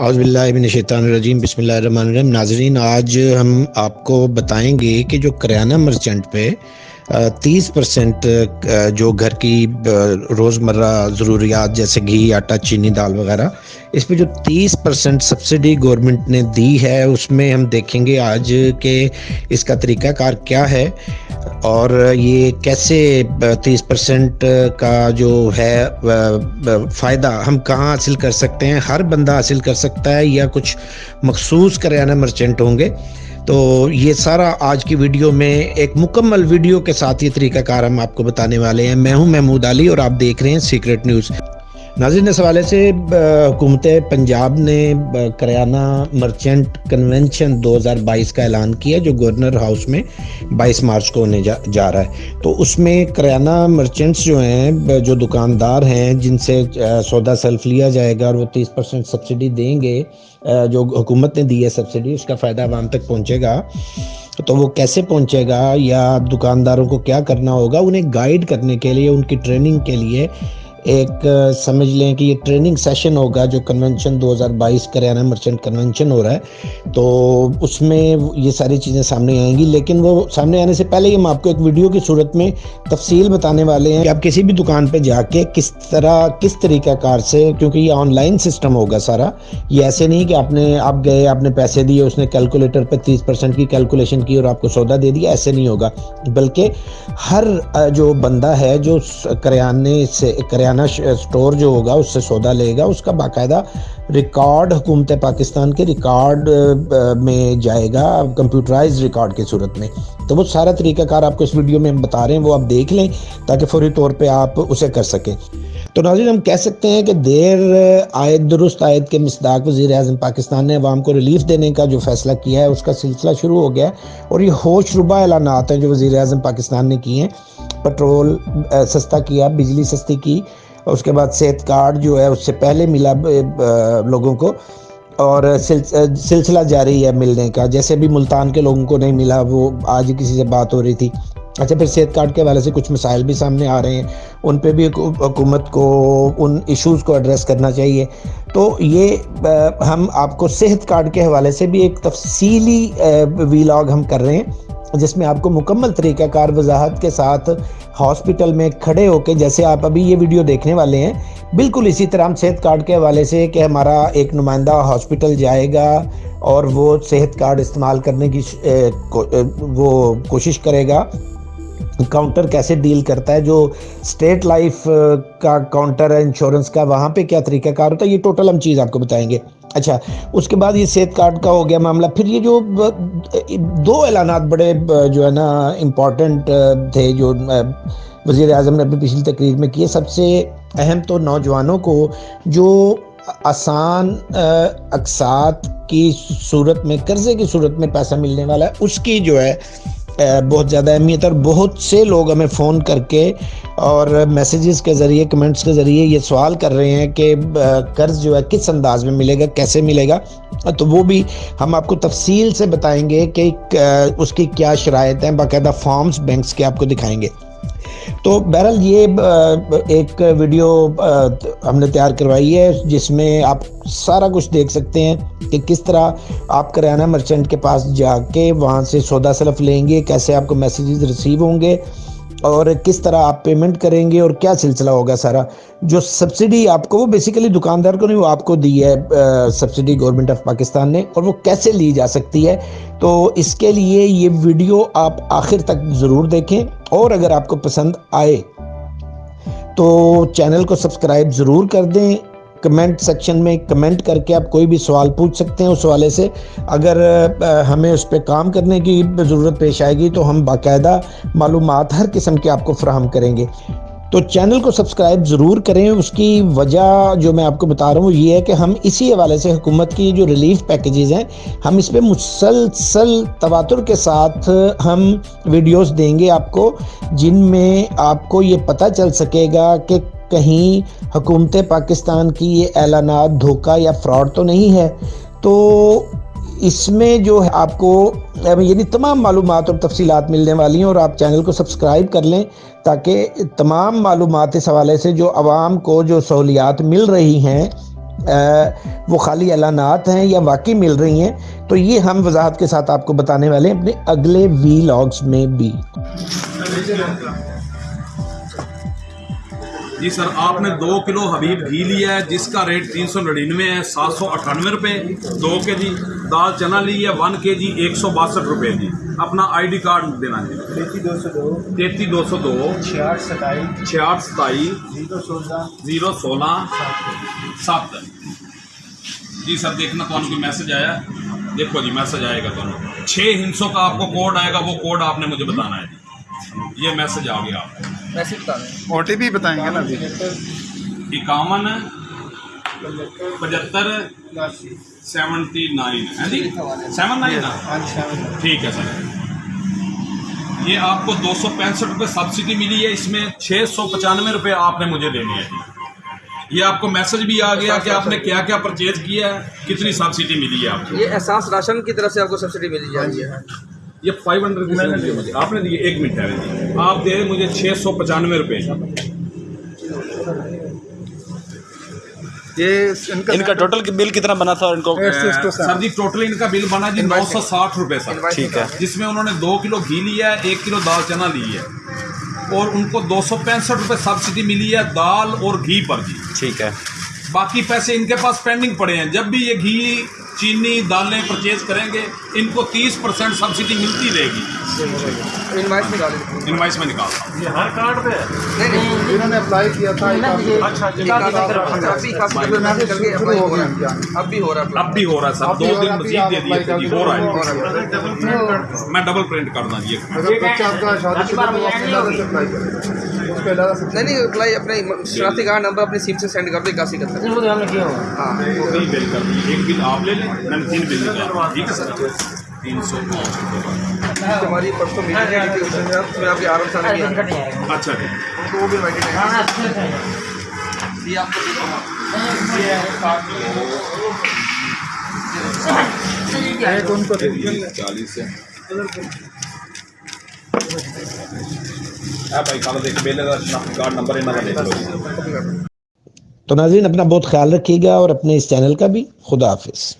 اعوذ باللہ من شیطان الرجیم، بسم اللہ الرحمن الرحیم۔ ناظرین، آج ہم آپ کو بتائیں گے کہ جو کریانہ مرچنٹ پہ تیس پرسنٹ جو گھر کی روزمرہ ضروریات جیسے گھی، آٹا، چینی دال وغیرہ، اس پہ جو تیس پرسنٹ سبسڈی گورنمنٹ نے دی ہے، اس میں ہم دیکھیں گے آج کہ اس کا طریقہ کار کیا ہے اور یہ کیسے تیس پرسنٹ کا جو ہے فائدہ ہم کہاں حاصل کر سکتے ہیں؟ ہر بندہ حاصل کر سکتا ہے یا کچھ مخصوص کریانہ مرچنٹ ہوں گے۔ تو یہ سارا آج کی ویڈیو میں ایک مکمل ویڈیو کے ساتھ یہ طریقہ کار ہم آپ کو بتانے والے ہیں۔ میں ہوں محمود علی اور آپ دیکھ رہے ہیں سیکرٹ نیوز ناظرین، اس حوالے سے حکومت پنجاب نے کریانہ مرچنٹ کنونشن دو ہزار بائیس کا اعلان کیا جو گورنر ہاؤس میں بائیس مارچ کو ہونے جا رہا ہے۔ تو اس میں کریانہ مرچنٹس جو ہیں جو دکاندار ہیں، جن سے سودا سیلف لیا جائے گا اور وہ تیس پرسنٹ سبسڈی دیں گے جو حکومت نے دی ہے سبسڈی، اس کا فائدہ عوام تک پہنچے گا۔ تو وہ کیسے پہنچے گا؟ یا دکانداروں کو کیا کرنا ہوگا؟ انہیں گائیڈ کرنے کے لیے، ان کی ٹریننگ کے لیے ایک سمجھ لیں کہ یہ ٹریننگ سیشن ہوگا جو کنونشن دو ہزار بائیس کریانہ مرچنٹ کنونشن ہو رہا ہے، تو اس میں یہ ساری چیزیں سامنے آئیں گی، لیکن وہ سامنے آنے سے پہلے ہی ہم آپ کو ایک ویڈیو کی صورت میں تفصیل بتانے والے ہیں کہ آپ کسی بھی دکان پہ جا کے کس طرح، کس طریقہ کار سے، کیونکہ یہ آن لائن سسٹم ہوگا سارا، یہ ایسے نہیں کہ آپ نے، آپ گئے، آپ نے پیسے دیے، اس نے کیلکولیٹر پہ تیس پرسنٹ کی کیلکولیشن کی اور آپ کو سودا دے دیا، ایسے نہیں ہوگا۔ بلکہ ہر جو بندہ ہے، جو کریانے سے کریانہ سٹور جو ہوگا، اس سے سودا لے گا۔ اس کا باقاعدہ ریکارڈ حکومت پاکستان کے ریکارڈ میں جائے گا، کمپیوٹرائز ریکارڈ کی صورت میں۔ تو وہ سارا طریقہ کار آپ کو اس ویڈیو میں ہم بتا رہے ہیں، وہ آپ دیکھ لیں تاکہ فوری طور پہ آپ اسے کر سکیں۔ تو ناظرین، ہم کہہ سکتے ہیں کہ دیر آیت درست آیت کے مصداق وزیر اعظم پاکستان نے عوام کو ریلیف دینے کا جو فیصلہ کیا ہے، اس کا سلسلہ شروع ہو گیا ہے اور یہ ہوش ربا اعلانات ہیں جو وزیر اعظم پاکستان نے کیے ہیں۔ پٹرول سستا کیا، بجلی سستی کی، اس کے بعد صحت کارڈ جو ہے، اس سے پہلے ملا لوگوں کو اور سلسلہ جاری ہے ملنے کا۔ جیسے بھی ملتان کے لوگوں کو نہیں ملا، وہ آج کسی سے بات ہو رہی تھی۔ اچھا پھر صحت کارڈ کے حوالے سے کچھ مسائل بھی سامنے آ رہے ہیں۔ ان پہ بھی حکومت کو ان ایشوز کو ایڈریس کرنا چاہیے۔ تو یہ ہم آپ کو صحت کارڈ کے حوالے سے بھی ایک تفصیلی ویلاگ ہم کر رہے ہیں، جس میں آپ کو مکمل طریقہ کار وضاحت کے ساتھ ہاسپٹل میں کھڑے ہو کے، جیسے آپ ابھی یہ ویڈیو دیکھنے والے ہیں، بالکل اسی طرح ہم صحت کارڈ کے حوالے سے کہ ہمارا ایک نمائندہ ہاسپٹل جائے گا اور وہ صحت کارڈ استعمال کرنے کی وہ کوشش کرے گا۔ کاؤنٹر کیسے ڈیل کرتا ہے؟ جو سٹیٹ لائف کا کاؤنٹر ہے انشورنس کا، وہاں پہ کیا طریقہ کار ہوتا ہے؟ یہ ٹوٹل ہم چیز آپ کو بتائیں گے۔ اچھا اس کے بعد یہ صحت کارڈ کا ہو گیا معاملہ۔ پھر یہ جو دو اعلانات بڑے جو ہے نا امپورٹنٹ تھے، جو وزیر اعظم نے اپنی پچھلی تقریر میں کیے۔ سب سے اہم تو نوجوانوں کو جو آسان اقساط کی صورت میں، قرضے کی صورت میں پیسہ ملنے والا ہے، اس کی جو ہے بہت زیادہ اہمیت اور بہت سے لوگ ہمیں فون کر کے اور میسیجز کے ذریعے کمنٹس کے ذریعے یہ سوال کر رہے ہیں کہ قرض جو ہے، کس انداز میں ملے گا، کیسے ملے گا؟ تو وہ بھی ہم آپ کو تفصیل سے بتائیں گے کہ اس کی کیا شرائط ہیں، باقاعدہ فارمز بینکس کے آپ کو دکھائیں گے۔ تو بہرحال یہ ایک ویڈیو ہم نے تیار کروائی ہے، جس میں آپ سارا کچھ دیکھ سکتے ہیں کہ کس طرح آپ کریانہ مرچنٹ کے پاس جا کے وہاں سے سودا سلف لیں گے، کیسے آپ کو میسیجز ریسیو ہوں گے۔ اور کس طرح آپ پیمنٹ کریں گے اور کیا سلسلہ ہوگا سارا؟ جو سبسڈی آپ کو وہ بیسیکلی دکاندار کو نہیں، وہ آپ کو دی ہے سبسڈی گورنمنٹ آف پاکستان نے اور وہ کیسے لی جا سکتی ہے؟ تو اس کے لیے یہ ویڈیو آپ آخر تک ضرور دیکھیں اور اگر آپ کو پسند آئے تو چینل کو سبسکرائب ضرور کر دیں کمنٹ سیکشن میں کمنٹ کر کے آپ کوئی بھی سوال پوچھ سکتے ہیں اس حوالے سے۔ اگر ہمیں اس پہ کام کرنے کی ضرورت پیش آئے گی تو ہم باقاعدہ معلومات ہر قسم کے آپ کو فراہم کریں گے۔ تو چینل کو سبسکرائب ضرور کریں۔ اس کی وجہ جو میں آپ کو بتا رہا ہوں یہ ہے کہ ہم اسی حوالے سے حکومت کی جو ریلیف پیکیجز ہیں، ہم اس پہ مسلسل تواتر کے ساتھ ہم ویڈیوز دیں گے آپ کو، جن میں آپ کو یہ پتہ چل سکے گا کہ کہیں حکومت پاکستان کی یہ اعلانات دھوکہ یا فراڈ تو نہیں ہے، تو اس میں جو ہے آپ کو یعنی تمام معلومات اور تفصیلات ملنے والی ہیں اور آپ چینل کو سبسکرائب کر لیں تاکہ تمام معلومات اس حوالے سے جو عوام کو جو سہولیات مل رہی ہیں وہ خالی اعلانات ہیں یا واقعی مل رہی ہیں، تو یہ ہم وضاحت کے ساتھ آپ کو بتانے والے ہیں اپنے اگلے وی لاگز میں بھی۔ جی سر آپ نے دو کلو حبیب گھی لیا ہے جس کا ریٹ تین سو نڑینوے ہے سات سو اٹھانوے روپے۔ دو کے جی دال چنا لی ہے ون کے جی ایک سو باسٹھ روپے جی اپنا آئی ڈی کارڈ دینا جی تینتی دو سو دو۔ تینتی دو سو دو۔ چھیاٹھ ستائیس چھیاٹھ ستائیس زیرو سولہ۔ زیرو سولہ۔ سات۔ جی سر دیکھنا تو کوئی میسج آیا۔ دیکھو جی میسج آئے گا تو چھ ہنسوں کا آپ کو کوڈ آئے گا وہ کوڈ آپ نے مجھے بتانا ہے۔ جی یہ میسج آ گیا۔ آپ کو ویسے بتا دیں۔ او ٹی پی بتائیں گے نا ابھی۔ اکاون پچہتر سیونٹی نائن۔ ہے جی؟ سیون نائن ٹھیک ہے سر۔ یہ آپ کو دو سو پینسٹھ روپے سبسڈی ملی ہے اس میں چھ سو پچانوے روپے آپ نے مجھے دینے ہیں۔ جی یہ آپ کو میسج بھی آ گیا کہ آپ نے کیا کیا پرچیز کیا ہے کتنی سبسڈی ملی ہے آپ کو؟ یہ احساس راشن کی طرف سے آپ کو سبسڈی مل جائے ہے۔ یہ فائیو ہنڈریڈ آپ نے دیے ایک منٹ ہے آپ دے مجھے چھ سو پچانوے روپے۔ یہ ان کا ان کا ٹوٹل بل کتنا بنا تھا ان کو؟ سر جی ٹوٹل ان کا بل بنا جی نو سو ساٹھ روپے سر۔ ٹھیک ہے۔ جس میں انہوں نے دو کلو گھی لیا ہے ایک کلو دال چنا لی ہے۔ اور ان کو دو سو پینسٹھ روپے سبسڈی ملی ہے دال اور گھی پر جی۔ ٹھیک ہے۔ باقی پیسے ان کے پاس پینڈنگ پڑے ہیں۔ جب بھی یہ گھی چینی دالیں پرچیز کریں گے ان کو تیس پرسینٹ سبسڈی ملتی رہے گی۔ انوائس نکال۔ میں نکالتا ہوں نہیں نہیں انہوں نے اپلائی کیا تھا ابھی خاص کر کے کر کے اپلائی ہو رہا ہے اب بھی ہو رہا ہے اب بھی ہو رہا ہے سر دو دن مزید دے دیے تھے جی ہو رہا ہے۔ میں ڈبل پرنٹ کر دوں اس کے علاوہ نہیں نہیں اپلائی اپنے شناختی کارڈ نمبر اپنی سیٹ سے سینڈ کر دیں ہاں۔ تین بل کر دیے ایک بل آپ لے لیں میں نے تین بل نکالا ٹھیک ہے سر؟ تین سو ہماری پرسوں میٹنگ ہے کہ اس میں آپ کے آرام اچھا وہ بھی انوائٹڈ ہے۔ یہ آپ کو دیکھو۔ ایک تو ناظرین، اپنا بہت خیال رکھیے گا اور اپنے اس چینل کا بھی خدا حافظ۔